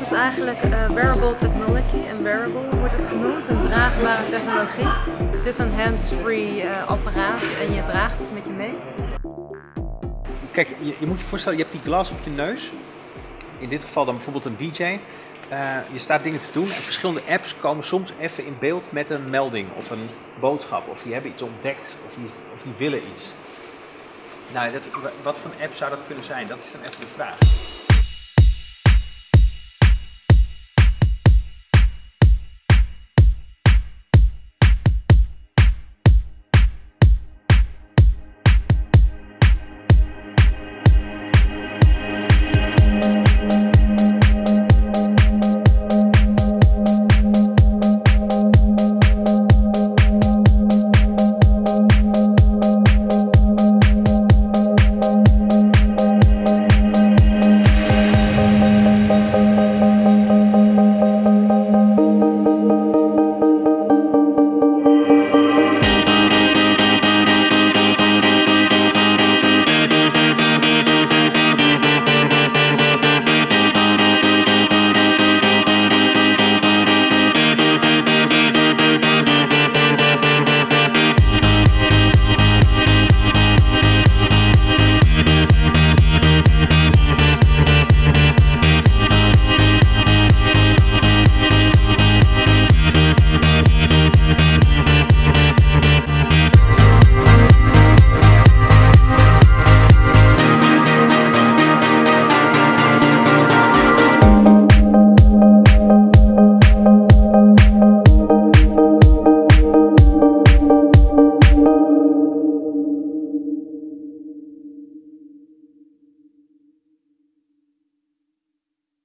Is eigenlijk eh, wearable technology. En wearable wordt het genoemd, een draagbare technologie. Het is een hands-free eh, apparaat en je draagt het met je mee. Kijk, je, je moet je voorstellen, je hebt die glas op je neus. In dit geval dan bijvoorbeeld een DJ. Eh, je staat dingen te doen en verschillende apps komen soms even in beeld met een melding of een boodschap. Of die hebben iets ontdekt of die, die willen iets. Nou, dat, wat voor een app zou dat kunnen zijn? Dat is dan even de vraag.